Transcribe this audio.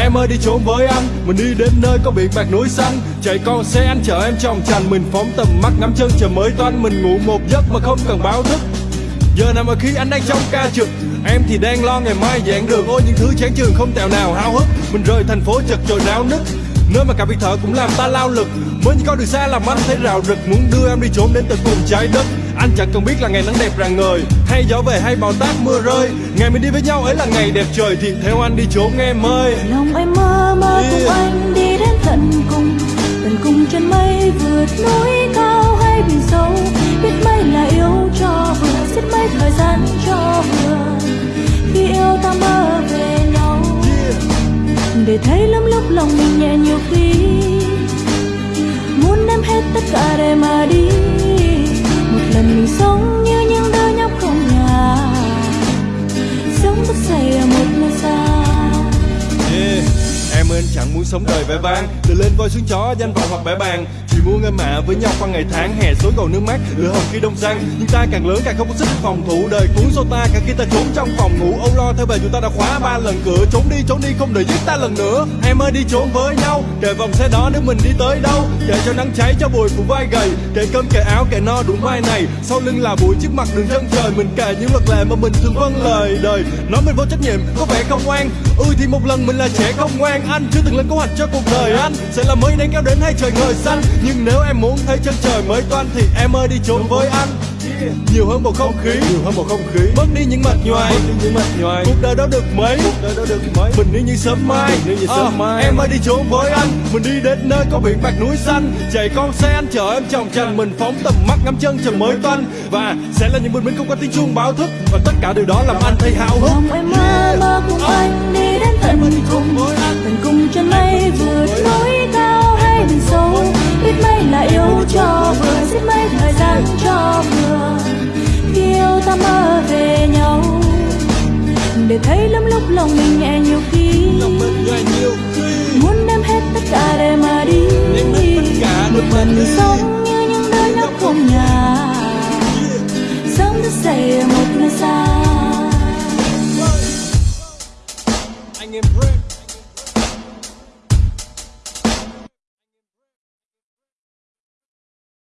Em ơi, đi trốn với anh. Mình đi đến nơi có biển bạc núi xanh Chạy con xe anh chở em trong trành Mình phóng tầm mắt ngắm chân trời mới toanh Mình ngủ một giấc mà không cần báo thức. Giờ nào mà khi anh đang trong ca trực, Em thì đang lo ngày mai giảng đường Ôi, những thứ chán trường không tèo nào hao hức. Mình rời thành phố chật chội náo nức. Nơi mà cả việc thở cũng làm ta lao lực. Mới chỉ con đường xa làm anh thấy rào rực. Muốn đưa em đi trốn đến tận cùng trái đất. Anh chẳng cần biết là ngày nắng đẹp rạng ngời Hay gió về hay bão táp mưa rơi. Ngày mình đi với nhau ấy là ngày đẹp trời Thì theo anh đi trốn em ơi lòng em mơ mơ cùng Yeah. anh đi đến tận cùng. Tận cùng chân mây vượt núi cao hay biển sâu. Biết mấy là yêu cho vừa xiết mấy thời gian cho vừa. Khi yêu ta mơ về nhau. Để thấy lắm lúc lòng mình nhẹ nhiều khi. Muốn ném hết tất cả để mà đi sống đời vẻ vang. Từ lên voi xuống chó, danh vọng hoặc bẻ bàn Chỉ muốn em mạ với nhau qua ngày tháng, Hè xối gầu nước mắt lửa hồng khi đông sang Nhưng ta càng lớn càng không có sức phòng thủ. Đời cuốn sâu ta, cả khi ta trốn trong phòng ngủ. Âu lo theo về chúng ta đã khóa ba lần cửa. Trốn đi trốn đi, không để giết ta lần nữa. Em ơi đi trốn với nhau. Kề vòng xe đó nếu mình đi tới đâu? Kệ cho nắng cháy cho bụi phủ vai gầy. Kệ cơm kệ áo kệ no đủ vai này. Sau lưng là bụi trước mặt đường chân trời. Mình kể những luật lệ mà mình thường vâng lời đời. Nói mình vô trách nhiệm, có vẻ không ngoan Ừ thì một lần mình là trẻ không ngoan. Anh chưa từng lên hoạch cho cuộc đời anh Sẽ là mới nắng kéo đến hay trời ngời xanh Nhưng nếu em muốn thấy chân trời mới toanh Thì em ơi đi trốn với anh nhiều hơn một không khí. Nhiều hơn một không khí. Mất đi những mệt nhoài. Mất đi những mệt nhoài. Cuộc đời đó được mấy? Cuộc đời đó được mấy? Mình đi như sớm mai. đi như sớm mai. em ơi đi trốn với anh mình đi đến nơi có biển bạc núi xanh. Chạy con xe anh chở em chồng trần mình phóng tầm mắt ngắm chân trời mới toanh và sẽ là những bình minh không có tiếng chuông báo thức. Và tất cả điều đó làm anh thấy háo hức cho vừa yêu ta mơ về nhau. Để thấy lắm lúc lòng mình nhẹ nhiều khi. Muốn đem hết tất cả để mà đi. Nhưng tất cả một mình sống như những đôi nóc không nhà. Sống rất dậy một nơi xa. Anh em break.